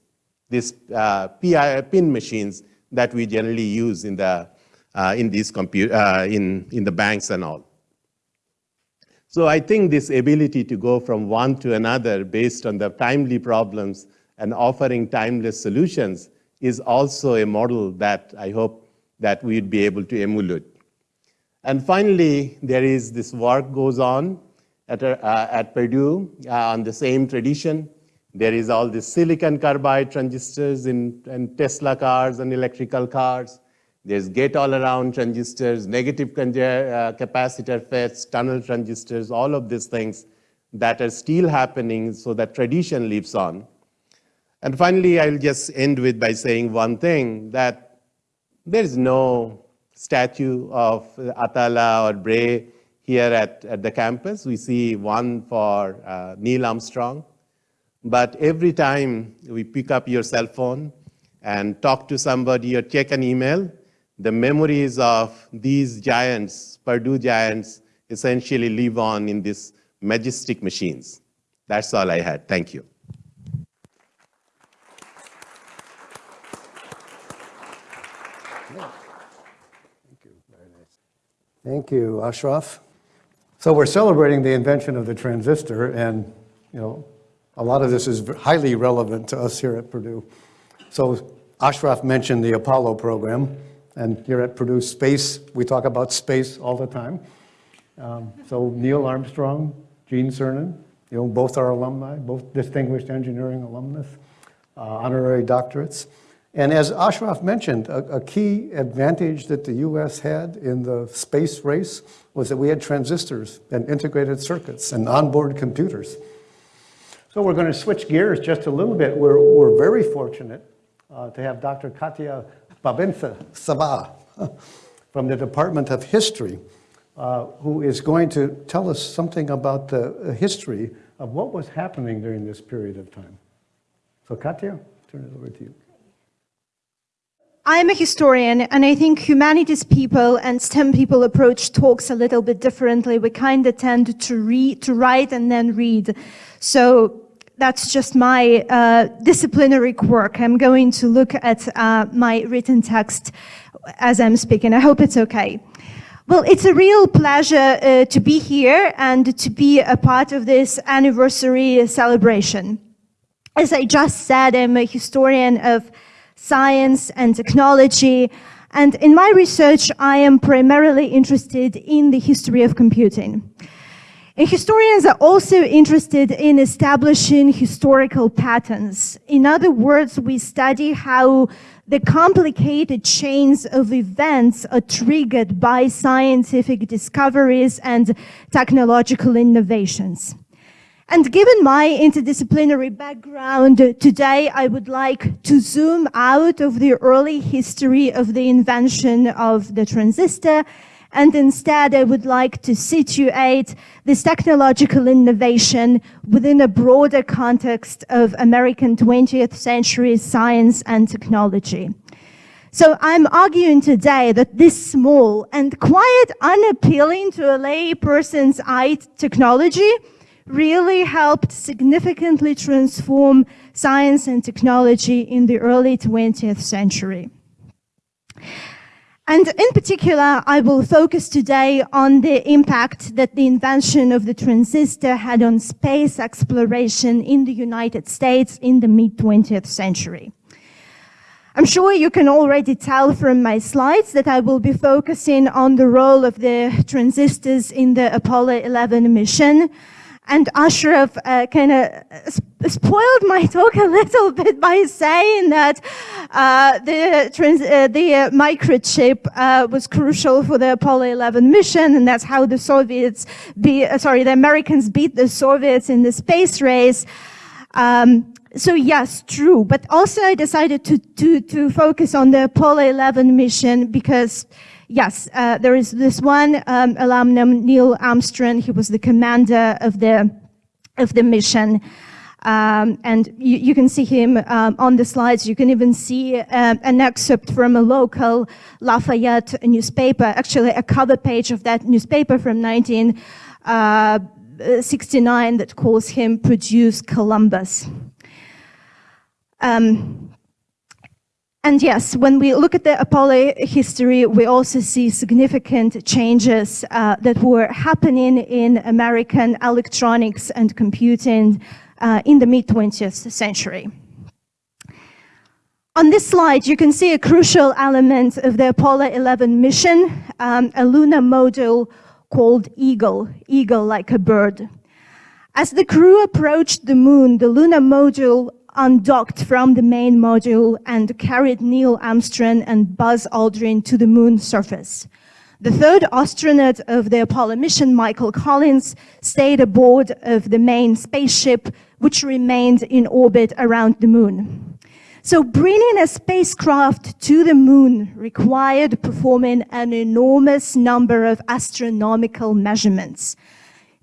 these uh, PI, PIN machines that we generally use in the, uh, in, these uh, in, in the banks and all. So I think this ability to go from one to another based on the timely problems and offering timeless solutions is also a model that I hope that we'd be able to emulate. And finally, there is this work goes on at, uh, at Purdue uh, on the same tradition. There is all the silicon carbide transistors in, in Tesla cars and electrical cars. There's gate-all-around transistors, negative uh, capacitor FETs, tunnel transistors, all of these things that are still happening so that tradition lives on. And finally, I'll just end with by saying one thing, that there is no statue of Atalla or Bray here at, at the campus. We see one for uh, Neil Armstrong. But every time we pick up your cell phone and talk to somebody or check an email, the memories of these giants, Purdue giants, essentially live on in these majestic machines. That's all I had. Thank you. Thank you. Ashraf. So we're celebrating the invention of the transistor, and you know, a lot of this is highly relevant to us here at Purdue. So Ashraf mentioned the Apollo program. And here at Purdue Space, we talk about space all the time. Um, so Neil Armstrong, Gene Cernan, you know, both are alumni, both distinguished engineering alumnus, uh, honorary doctorates. And as Ashraf mentioned, a, a, key advantage that the US had in the space race was that we had transistors and integrated circuits and onboard computers. So we're going to switch gears just a little bit. We're, we're very fortunate uh, to have Dr. Katya Babinsa Sava from the Department of History, uh, who is going to tell us something about the history of what was happening during this period of time. So Katya, turn it over to you. I am a historian, and I think humanities people and STEM people approach talks a little bit differently. We kind of tend to read, to write and then read. So that's just my uh, disciplinary quirk. I'm going to look at uh, my written text as I'm speaking. I hope it's okay. Well, it's a real pleasure uh, to be here and to be a part of this anniversary celebration. As I just said, I'm a historian of science and technology, and in my research, I am primarily interested in the history of computing. And historians are also interested in establishing historical patterns. In other words, we study how the complicated chains of events are triggered by scientific discoveries and technological innovations. And given my interdisciplinary background, today I would like to zoom out of the early history of the invention of the transistor and instead I would like to situate this technological innovation within a broader context of American 20th century science and technology. So I'm arguing today that this small and quite unappealing to a lay person's eye technology really helped significantly transform science and technology in the early 20th century. And in particular, I will focus today on the impact that the invention of the transistor had on space exploration in the United States in the mid-20th century. I'm sure you can already tell from my slides that I will be focusing on the role of the transistors in the Apollo 11 mission, and Ashraf uh, kind of spoiled my talk a little bit by saying that uh, the, trans uh, the uh, microchip uh, was crucial for the Apollo 11 mission, and that's how the Soviets, be, uh, sorry, the Americans beat the Soviets in the space race. Um, so yes, true. But also I decided to, to, to focus on the Apollo 11 mission because Yes, uh, there is this one um, alumnum, Neil Armstrong. He was the commander of the of the mission. Um, and you, you, can see him um, on the slides. You can even see uh, an excerpt from a local Lafayette newspaper, actually a cover page of that newspaper from 1969 uh, that calls him Purdue's Columbus. Um, and yes, when we look at the Apollo history, we also see significant changes uh, that were happening in American electronics and computing uh, in the mid-20th century. On this slide, you can see a crucial element of the Apollo 11 mission, um, a lunar module called Eagle, eagle like a bird. As the crew approached the moon, the lunar module undocked from the main module and carried Neil Armstrong and Buzz Aldrin to the moon surface. The third astronaut of the Apollo mission, Michael Collins, stayed aboard of the main spaceship, which remained in orbit around the moon. So bringing a spacecraft to the moon required performing an enormous number of astronomical measurements.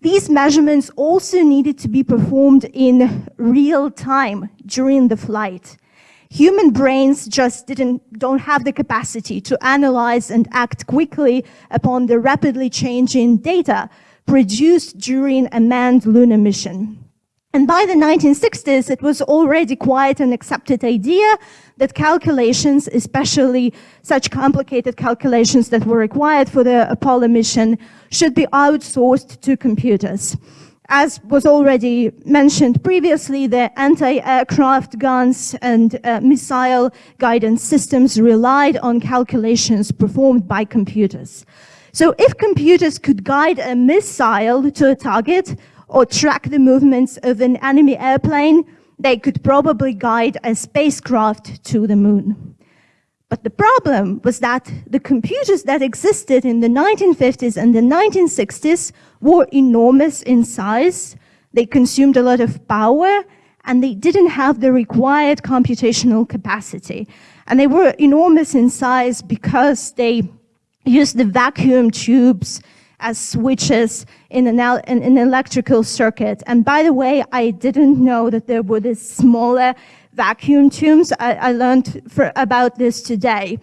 These measurements also needed to be performed in real time during the flight. Human brains just didn't, don't have the capacity to analyze and act quickly upon the rapidly changing data produced during a manned lunar mission. And by the 1960s, it was already quite an accepted idea that calculations, especially such complicated calculations that were required for the Apollo mission, should be outsourced to computers. As was already mentioned previously, the anti-aircraft guns and uh, missile guidance systems relied on calculations performed by computers. So if computers could guide a missile to a target, or track the movements of an enemy airplane, they could probably guide a spacecraft to the moon. But the problem was that the computers that existed in the 1950s and the 1960s were enormous in size, they consumed a lot of power, and they didn't have the required computational capacity. And they were enormous in size because they used the vacuum tubes as switches in an, in an electrical circuit. And by the way, I didn't know that there were these smaller vacuum tubes. I, I learned for, about this today.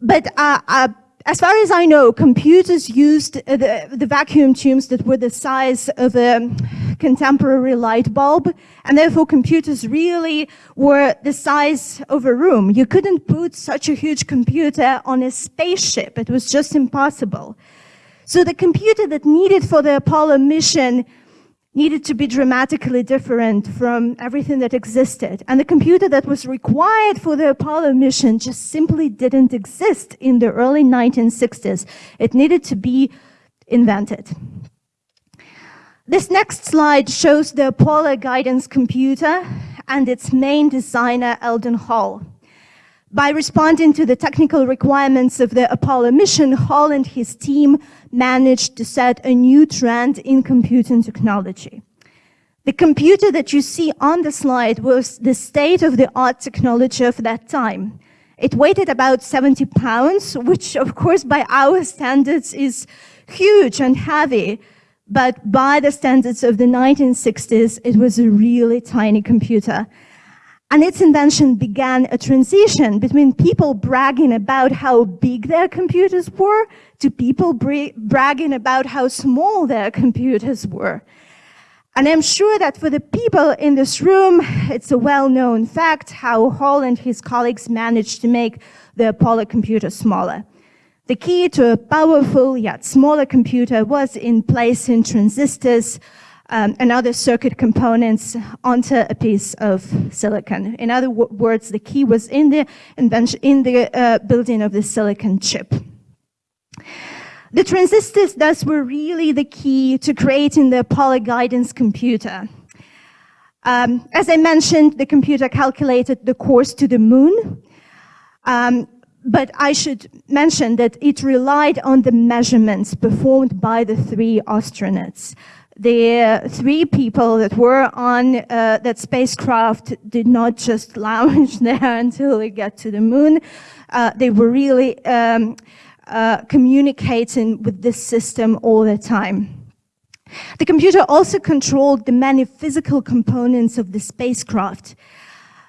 But uh, uh, as far as I know, computers used the, the, vacuum tubes that were the size of a contemporary light bulb, and therefore computers really were the size of a room. You couldn't put such a huge computer on a spaceship. It was just impossible. So the computer that needed for the Apollo mission needed to be dramatically different from everything that existed. And the computer that was required for the Apollo mission just simply didn't exist in the early 1960s. It needed to be invented. This next slide shows the Apollo guidance computer and its main designer, Eldon Hall. By responding to the technical requirements of the Apollo mission, Hall and his team managed to set a new trend in computing technology. The computer that you see on the slide was the state-of-the-art technology of that time. It weighed about 70 pounds, which of course by our standards is huge and heavy, but by the standards of the 1960s, it was a really tiny computer. And its invention began a transition between people bragging about how big their computers were to people bra bragging about how small their computers were. And I'm sure that for the people in this room, it's a well-known fact how Hall and his colleagues managed to make the Apollo computer smaller. The key to a powerful yet smaller computer was in placing transistors um, and other circuit components onto a piece of silicon. In other words, the key was in the invention, in the uh, building of the silicon chip. The transistors thus were really the key to creating the Apollo guidance computer. Um, as I mentioned, the computer calculated the course to the moon, um, but I should mention that it relied on the measurements performed by the three astronauts the three people that were on uh, that spacecraft did not just lounge there until they get to the moon. Uh, they were really um, uh, communicating with this system all the time. The computer also controlled the many physical components of the spacecraft.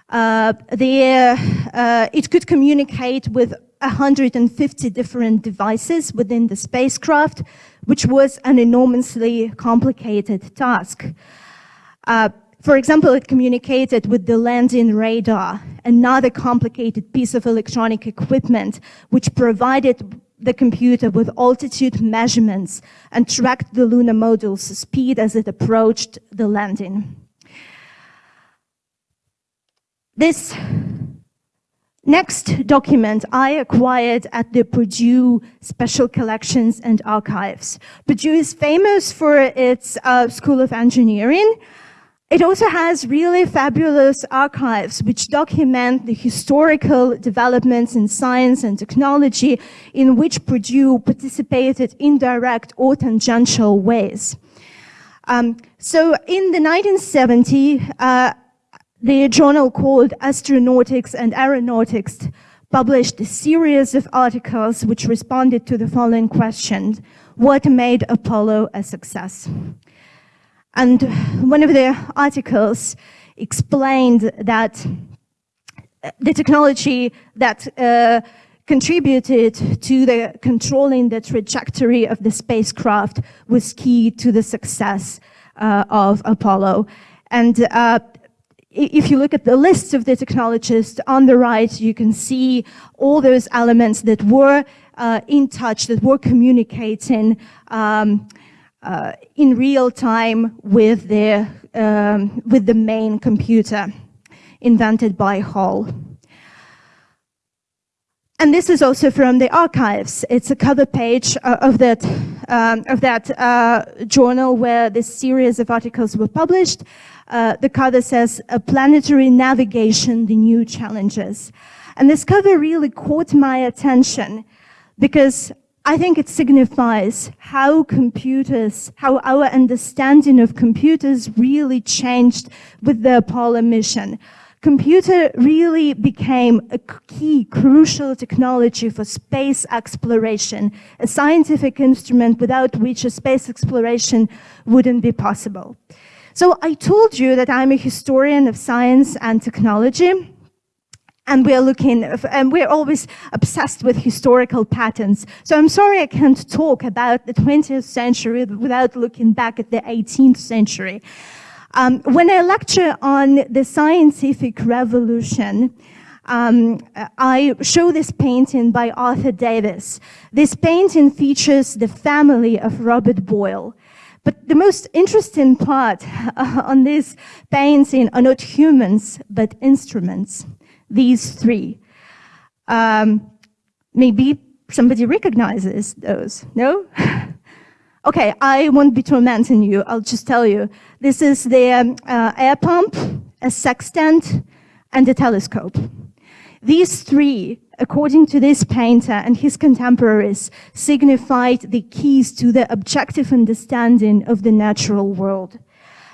Uh, the, uh, it could communicate with 150 different devices within the spacecraft, which was an enormously complicated task. Uh, for example, it communicated with the landing radar, another complicated piece of electronic equipment, which provided the computer with altitude measurements and tracked the lunar module's speed as it approached the landing. This Next document I acquired at the Purdue Special Collections and Archives. Purdue is famous for its uh, School of Engineering. It also has really fabulous archives which document the historical developments in science and technology in which Purdue participated in direct or tangential ways. Um, so in the 1970s, uh, the journal called Astronautics and Aeronautics published a series of articles which responded to the following questions. What made Apollo a success? And one of the articles explained that the technology that uh, contributed to the controlling the trajectory of the spacecraft was key to the success uh, of Apollo. And uh, if you look at the list of the technologists on the right, you can see all those elements that were uh, in touch, that were communicating um, uh, in real time with the, um, with the main computer invented by Hall. And this is also from the archives. It's a cover page uh, of that, um, of that uh, journal where this series of articles were published. Uh, the cover says, planetary navigation, the new challenges. And this cover really caught my attention because I think it signifies how computers, how our understanding of computers really changed with the Apollo mission. Computer really became a key, crucial technology for space exploration, a scientific instrument without which a space exploration wouldn't be possible. So I told you that I'm a historian of science and technology, and we're looking, and we're always obsessed with historical patterns. So I'm sorry I can't talk about the 20th century without looking back at the 18th century. Um, when I lecture on the scientific revolution, um, I show this painting by Arthur Devis. This painting features the family of Robert Boyle. But the most interesting part uh, on this painting are not humans, but instruments, these three. Um, maybe somebody recognizes those, no? Okay, I won't be tormenting you. I'll just tell you. This is the um, uh, air pump, a sextant, and a telescope. These three, according to this painter and his contemporaries, signified the keys to the objective understanding of the natural world.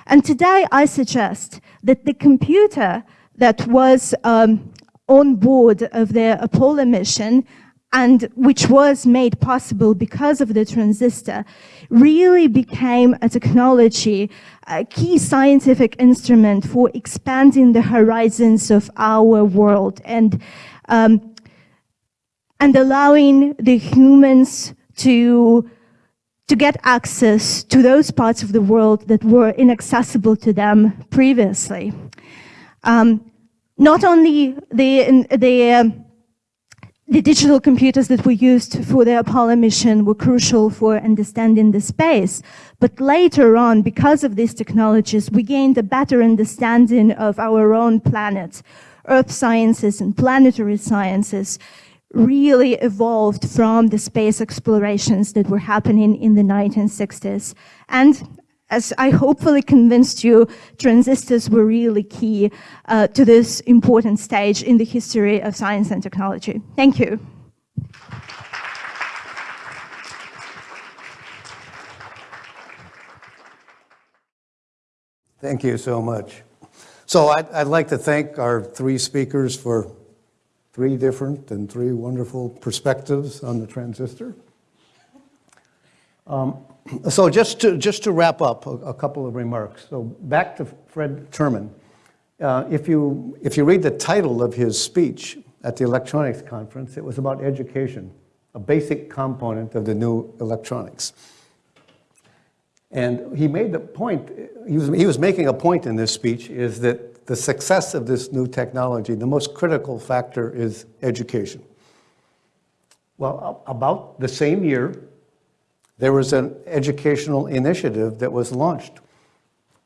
And today I suggest that the computer that was um, on board of the Apollo mission and which was made possible because of the transistor, really became a technology, a key scientific instrument for expanding the horizons of our world and, um, and allowing the humans to, to get access to those parts of the world that were inaccessible to them previously. Um, not only the, the um, the digital computers that were used for the Apollo mission were crucial for understanding the space. But later on, because of these technologies, we gained a better understanding of our own planet. Earth sciences and planetary sciences really evolved from the space explorations that were happening in the 1960s. And as I hopefully convinced you, transistors were really key uh, to this important stage in the history of science and technology. Thank you. Thank you so much. So I'd, I'd like to thank our three speakers for three different and three wonderful perspectives on the transistor. Um, so just to, just to wrap up a, a, couple of remarks. So back to Fred Terman. Uh, if, you, if you read the title of his speech at the electronics conference, it was about education, a basic component of the new electronics. And he made the point, he was, he was making a point in this speech, is that the success of this new technology, the most critical factor is education. Well, about the same year, there was an educational initiative that was launched.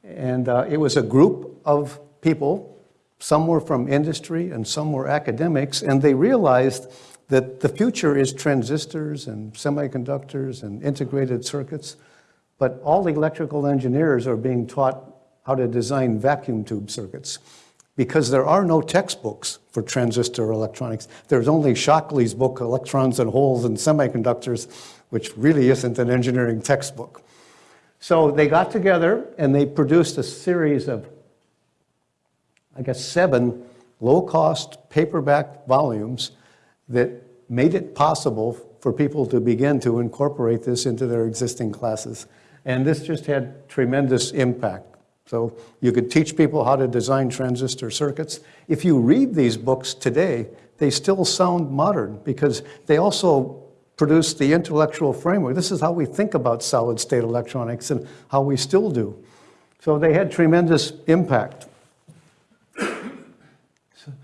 And uh, it was a group of people, some were from industry and some were academics, and they realized that the future is transistors and semiconductors and integrated circuits, but all electrical engineers are being taught how to design vacuum tube circuits because there are no textbooks for transistor electronics. There's only Shockley's book, Electrons and Holes and Semiconductors, which really isn't an engineering textbook. So they got together and they produced a series of, I guess, seven low-cost paperback volumes that made it possible for people to begin to incorporate this into their existing classes. And this just had tremendous impact. So you could teach people how to design transistor circuits. If you read these books today, they still sound modern because they also produced the intellectual framework. This is how we think about solid state electronics and how we still do. So they had tremendous impact.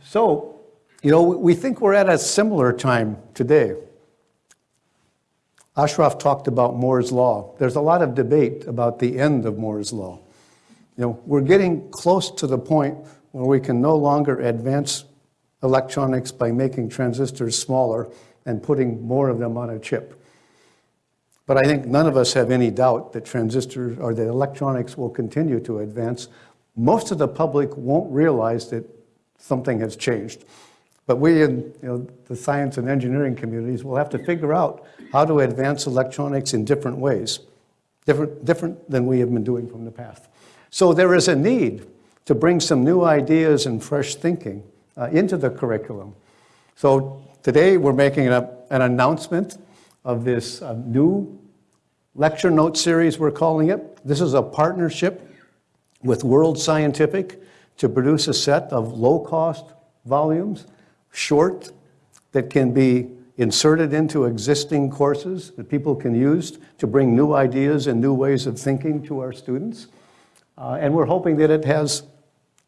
So, you know, we think we're at a similar time today. Ashraf talked about Moore's Law. There's a lot of debate about the end of Moore's Law. You know, we're getting close to the point where we can no longer advance electronics by making transistors smaller and putting more of them on a chip. But I think none of us have any doubt that transistors or that electronics will continue to advance. Most of the public won't realize that something has changed. But we in you know, the science and engineering communities will have to figure out how to advance electronics in different ways, different, different than we have been doing from the past. So there is a need to bring some new ideas and fresh thinking uh, into the curriculum. So Today, we're making a, an announcement of this uh, new lecture note series, we're calling it. This is a partnership with World Scientific to produce a set of low-cost volumes, short, that can be inserted into existing courses that people can use to bring new ideas and new ways of thinking to our students. Uh, and we're hoping that it has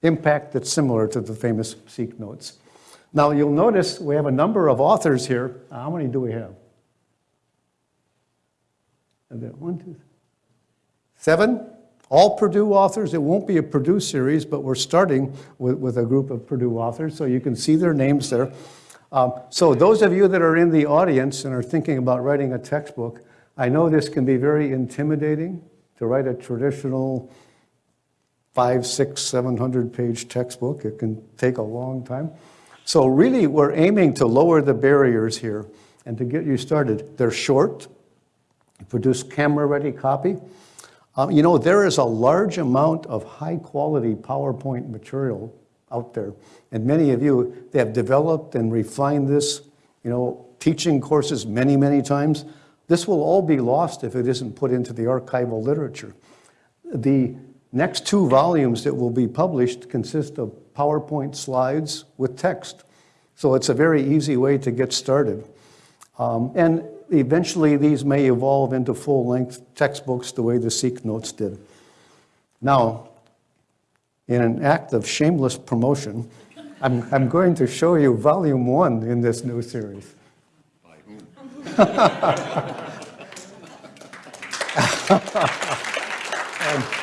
impact that's similar to the famous SEEC Notes. Now you'll notice we have a number of authors here. How many do we have? One, two, seven? All Purdue authors. It won't be a Purdue series, but we're starting with, with a group of Purdue authors, so you can see their names there. Um, so those of you that are in the audience and are thinking about writing a textbook, I know this can be very intimidating to write a traditional five, six, 700 page textbook. It can take a long time. So really, we're aiming to lower the barriers here and to get you started. They're short, produce camera-ready copy. Um, you know, there is a large amount of high-quality PowerPoint material out there. And many of you, they have developed and refined this, you know, teaching courses many, many times. This will all be lost if it isn't put into the archival literature. The next two volumes that will be published consist of PowerPoint slides with text. So it's a very easy way to get started. Um, and eventually these may evolve into full-length textbooks the way the SEEC Notes did. Now, in an act of shameless promotion, I'm, I'm going to show you volume one in this new series.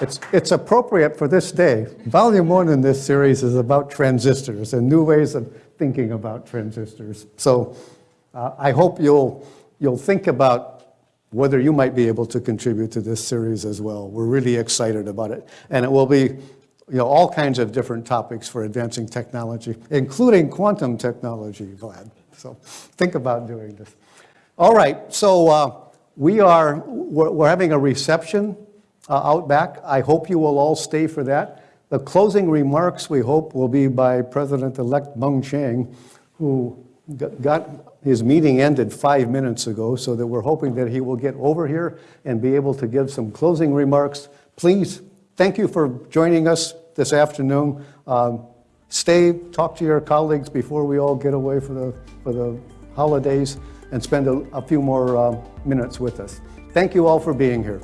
It's, it's appropriate for this day. Volume one in this series is about transistors and new ways of thinking about transistors. So uh, I hope you'll, you'll think about whether you might be able to contribute to this series as well. We're really excited about it. And it will be you know, all kinds of different topics for advancing technology, including quantum technology, Vlad. So think about doing this. All right, so uh, we are, we're, we're having a reception uh, out back. I hope you will all stay for that. The closing remarks, we hope, will be by President-elect Mung Chiang, who got- his meeting ended five minutes ago, so that we're hoping that he will get over here and be able to give some closing remarks. Please, thank you for joining us this afternoon. Um, Stay, talk to your colleagues before we all get away for the, for the holidays, and spend a, a few more uh, minutes with us. Thank you all for being here.